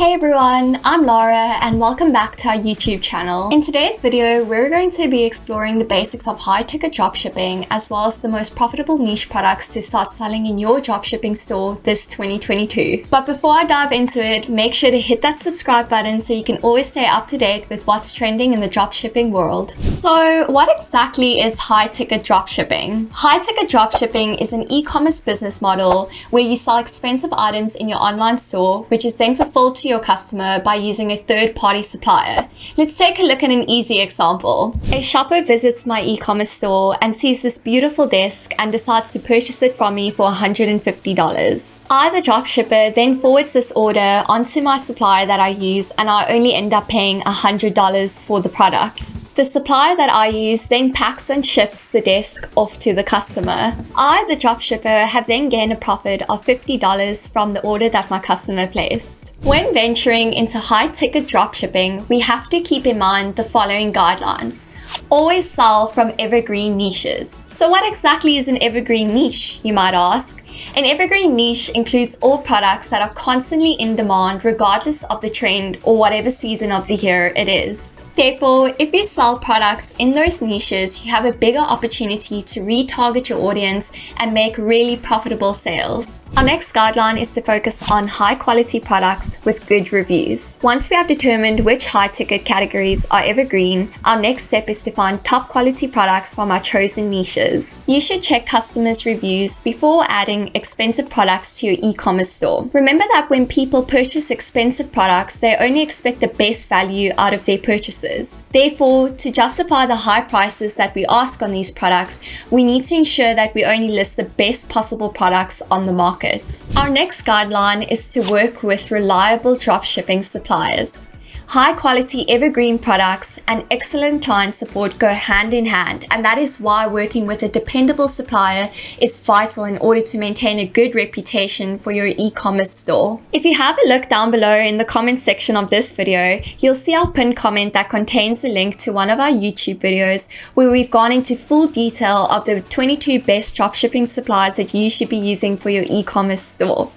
Hey everyone, I'm Laura and welcome back to our YouTube channel. In today's video, we're going to be exploring the basics of high ticket dropshipping as well as the most profitable niche products to start selling in your dropshipping store this 2022. But before I dive into it, make sure to hit that subscribe button so you can always stay up to date with what's trending in the dropshipping world. So what exactly is high ticket dropshipping? High ticket dropshipping is an e-commerce business model where you sell expensive items in your online store, which is then fulfilled to your customer by using a third-party supplier. Let's take a look at an easy example. A shopper visits my e-commerce store and sees this beautiful desk and decides to purchase it from me for $150. I, the dropshipper, then forwards this order onto my supplier that I use and I only end up paying $100 for the product. The supplier that I use then packs and ships the desk off to the customer. I, the dropshipper, have then gained a profit of $50 from the order that my customer placed. When venturing into high-ticket dropshipping, we have to keep in mind the following guidelines. Always sell from evergreen niches. So what exactly is an evergreen niche, you might ask? An evergreen niche includes all products that are constantly in demand regardless of the trend or whatever season of the year it is. Therefore, if you sell products in those niches, you have a bigger opportunity to retarget your audience and make really profitable sales. Our next guideline is to focus on high quality products with good reviews. Once we have determined which high ticket categories are evergreen, our next step is to find top quality products from our chosen niches. You should check customers' reviews before adding expensive products to your e-commerce store. Remember that when people purchase expensive products, they only expect the best value out of their purchases. Therefore, to justify the high prices that we ask on these products, we need to ensure that we only list the best possible products on the market. Our next guideline is to work with reliable dropshipping suppliers. High quality evergreen products and excellent client support go hand in hand and that is why working with a dependable supplier is vital in order to maintain a good reputation for your e-commerce store. If you have a look down below in the comment section of this video, you'll see our pinned comment that contains a link to one of our YouTube videos where we've gone into full detail of the 22 best dropshipping suppliers that you should be using for your e-commerce store.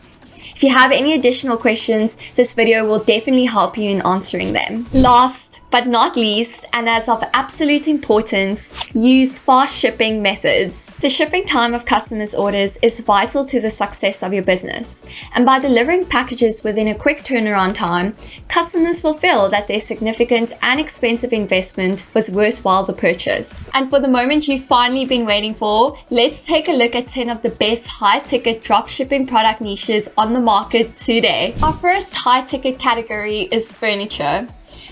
If you have any additional questions, this video will definitely help you in answering them. Last but not least, and as of absolute importance, use fast shipping methods. The shipping time of customers' orders is vital to the success of your business. And by delivering packages within a quick turnaround time, customers will feel that their significant and expensive investment was worthwhile the purchase. And for the moment you've finally been waiting for, let's take a look at 10 of the best high ticket drop shipping product niches on the market today. Our first high ticket category is furniture.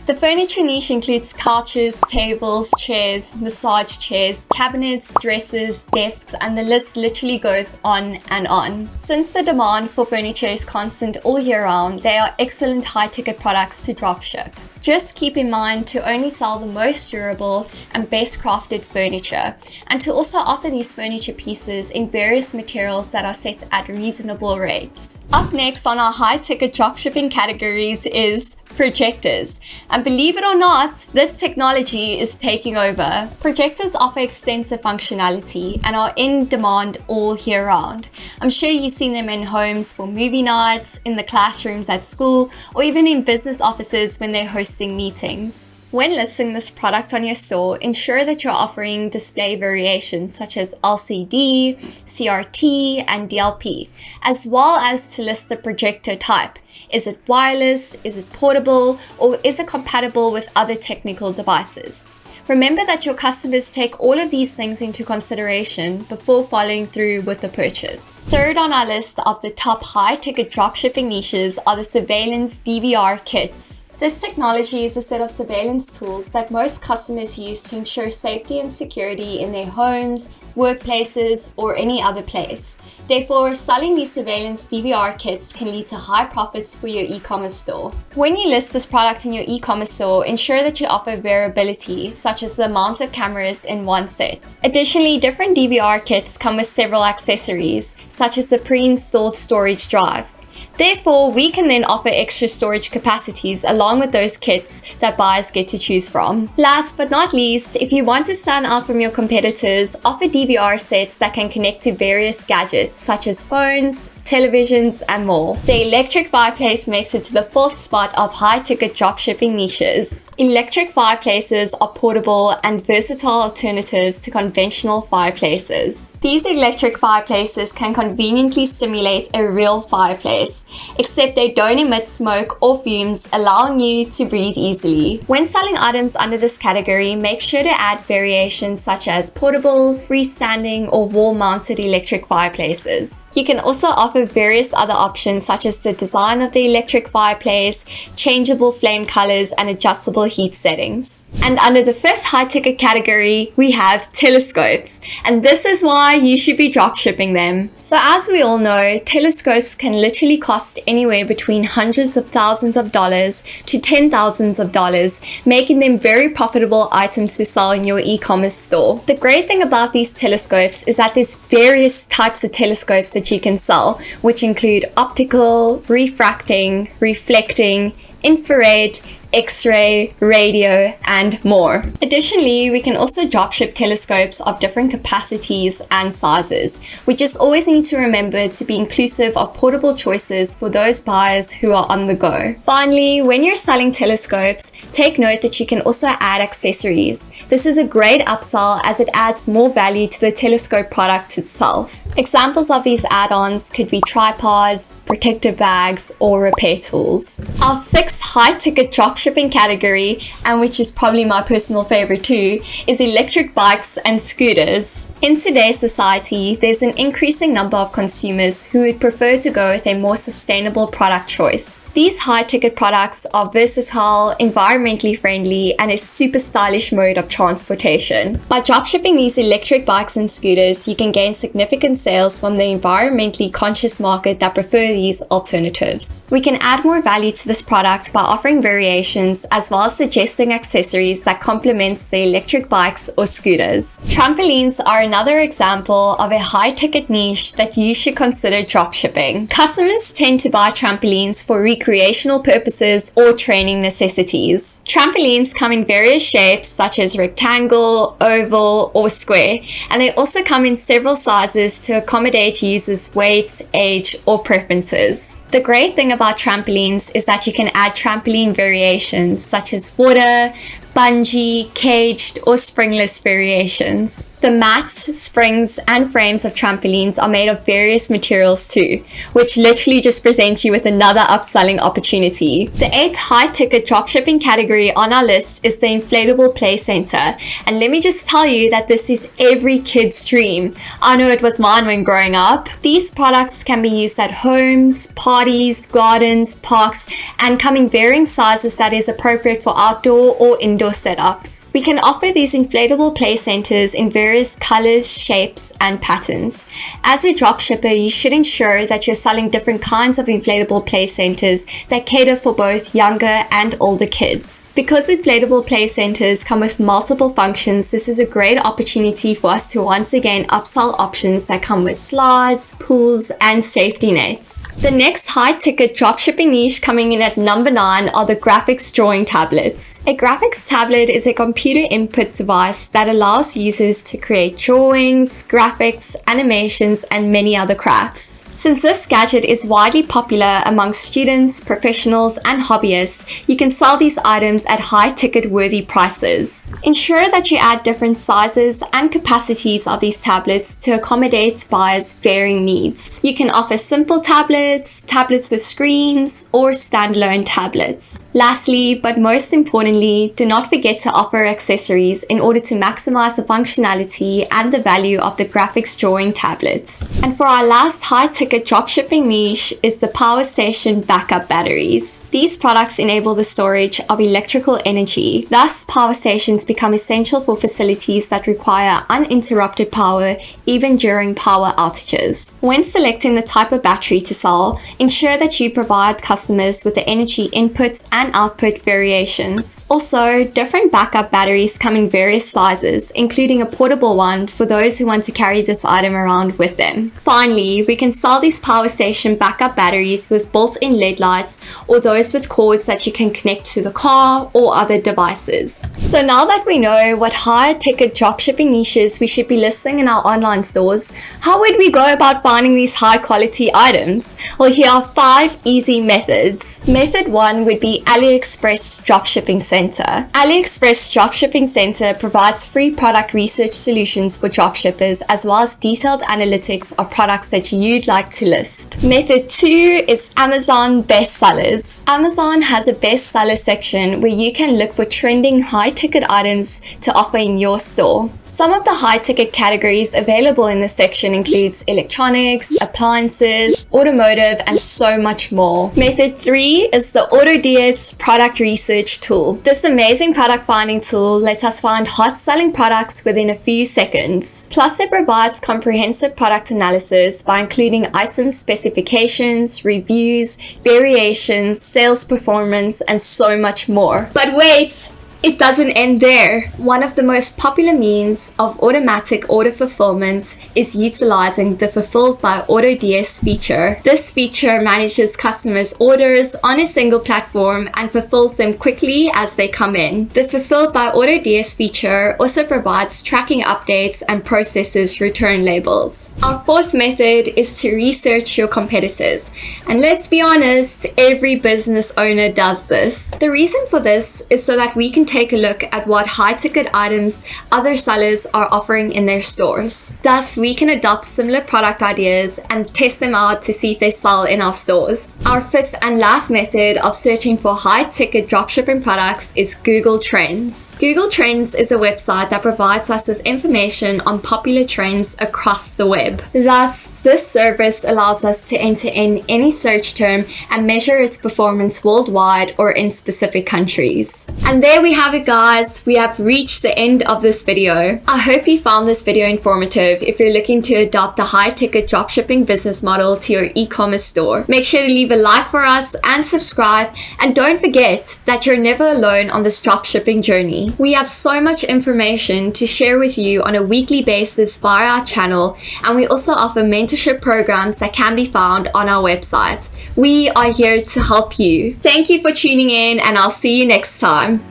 The furniture niche includes couches, tables, chairs, massage chairs, cabinets, dressers, desks, and the list literally goes on and on. Since the demand for furniture is constant all year round, they are excellent high-ticket products to dropship. Just keep in mind to only sell the most durable and best crafted furniture and to also offer these furniture pieces in various materials that are set at reasonable rates. Up next on our high ticket dropshipping categories is projectors. And believe it or not, this technology is taking over. Projectors offer extensive functionality and are in demand all year round. I'm sure you've seen them in homes for movie nights, in the classrooms at school, or even in business offices when they're hosting meetings. When listing this product on your store, ensure that you're offering display variations such as LCD, CRT, and DLP, as well as to list the projector type. Is it wireless? Is it portable? Or is it compatible with other technical devices? Remember that your customers take all of these things into consideration before following through with the purchase. Third on our list of the top high ticket dropshipping niches are the surveillance DVR kits. This technology is a set of surveillance tools that most customers use to ensure safety and security in their homes, workplaces, or any other place. Therefore, selling these surveillance DVR kits can lead to high profits for your e-commerce store. When you list this product in your e-commerce store, ensure that you offer variability, such as the amount of cameras in one set. Additionally, different DVR kits come with several accessories, such as the pre-installed storage drive. Therefore, we can then offer extra storage capacities along with those kits that buyers get to choose from. Last but not least, if you want to stand out from your competitors, offer DVR sets that can connect to various gadgets such as phones, televisions, and more. The electric fireplace makes it to the fourth spot of high-ticket dropshipping niches. Electric fireplaces are portable and versatile alternatives to conventional fireplaces. These electric fireplaces can conveniently stimulate a real fireplace, except they don't emit smoke or fumes, allowing you to breathe easily. When selling items under this category, make sure to add variations such as portable, freestanding, or wall-mounted electric fireplaces. You can also offer various other options such as the design of the electric fireplace, changeable flame colors, and adjustable heat settings. And under the fifth high ticket category, we have telescopes. And this is why you should be dropshipping them. So as we all know, telescopes can literally cost anywhere between hundreds of thousands of dollars to ten thousands of dollars, making them very profitable items to sell in your e-commerce store. The great thing about these telescopes is that there's various types of telescopes that you can sell, which include optical, refracting, reflecting, infrared, X-ray, radio, and more. Additionally, we can also dropship telescopes of different capacities and sizes. We just always need to remember to be inclusive of portable choices for those buyers who are on the go. Finally, when you're selling telescopes, take note that you can also add accessories. This is a great upsell as it adds more value to the telescope product itself. Examples of these add-ons could be tripods, protective bags, or repair tools. Our six high-ticket dropshipping category, and which is probably my personal favorite too, is electric bikes and scooters. In today's society, there's an increasing number of consumers who would prefer to go with a more sustainable product choice. These high-ticket products are versatile, environmentally friendly, and a super stylish mode of transportation. By dropshipping these electric bikes and scooters, you can gain significant sales from the environmentally conscious market that prefer these alternatives. We can add more value to this product by offering variations as well as suggesting accessories that complements the electric bikes or scooters. Trampolines are another example of a high ticket niche that you should consider dropshipping. Customers tend to buy trampolines for recreational purposes or training necessities. Trampolines come in various shapes such as rectangle, oval, or square, and they also come in several sizes to accommodate users' weight, age, or preferences. The great thing about trampolines is that you can add trampoline variations such as water, bungee, caged, or springless variations. The mats, springs, and frames of trampolines are made of various materials too, which literally just present you with another upselling opportunity. The eighth high-ticket dropshipping category on our list is the inflatable play center, and let me just tell you that this is every kid's dream. I know it was mine when growing up. These products can be used at homes, parties, gardens, parks, and come in varying sizes that is appropriate for outdoor or indoor setups. We can offer these inflatable play centers in various colors, shapes, and patterns. As a dropshipper, you should ensure that you're selling different kinds of inflatable play centers that cater for both younger and older kids. Because inflatable play centers come with multiple functions, this is a great opportunity for us to once again upsell options that come with slides, pools, and safety nets. The next high ticket dropshipping niche coming in at number 9 are the graphics drawing tablets. A graphics tablet is a computer input device that allows users to create drawings, graphics, animations, and many other crafts. Since this gadget is widely popular among students, professionals, and hobbyists, you can sell these items at high ticket worthy prices. Ensure that you add different sizes and capacities of these tablets to accommodate buyers' varying needs. You can offer simple tablets, tablets with screens, or standalone tablets. Lastly, but most importantly, do not forget to offer accessories in order to maximize the functionality and the value of the graphics drawing tablet. And for our last high a dropshipping niche is the power station backup batteries. These products enable the storage of electrical energy. Thus, power stations become essential for facilities that require uninterrupted power even during power outages. When selecting the type of battery to sell, ensure that you provide customers with the energy inputs and output variations. Also, different backup batteries come in various sizes, including a portable one for those who want to carry this item around with them. Finally, we can sell these power station backup batteries with built-in LED lights or those with cords that you can connect to the car or other devices. So now that we know what high ticket dropshipping niches we should be listing in our online stores, how would we go about finding these high quality items? Well, here are five easy methods. Method one would be AliExpress Dropshipping Center. AliExpress Dropshipping Center provides free product research solutions for dropshippers as well as detailed analytics of products that you'd like to list. Method two is Amazon bestsellers. Amazon has a bestseller section where you can look for trending high ticket items to offer in your store. Some of the high ticket categories available in this section includes electronics, appliances, automotive, and so much more. Method three is the AutoDS product research tool. This amazing product finding tool lets us find hot selling products within a few seconds. Plus it provides comprehensive product analysis by including item specifications, reviews, variations, sales performance, and so much more. But wait! It doesn't end there. One of the most popular means of automatic order fulfillment is utilizing the Fulfilled by AutoDS feature. This feature manages customers' orders on a single platform and fulfills them quickly as they come in. The Fulfilled by AutoDS feature also provides tracking updates and processes return labels. Our fourth method is to research your competitors. And let's be honest, every business owner does this. The reason for this is so that we can take a look at what high ticket items other sellers are offering in their stores. Thus, we can adopt similar product ideas and test them out to see if they sell in our stores. Our fifth and last method of searching for high ticket dropshipping products is Google Trends. Google Trends is a website that provides us with information on popular trends across the web. Thus, this service allows us to enter in any search term and measure its performance worldwide or in specific countries. And there we have it guys, we have reached the end of this video. I hope you found this video informative if you're looking to adopt a high ticket dropshipping business model to your e-commerce store. Make sure to leave a like for us and subscribe and don't forget that you're never alone on this dropshipping journey. We have so much information to share with you on a weekly basis via our channel and we also offer mentorship mentorship programs that can be found on our website. We are here to help you. Thank you for tuning in and I'll see you next time.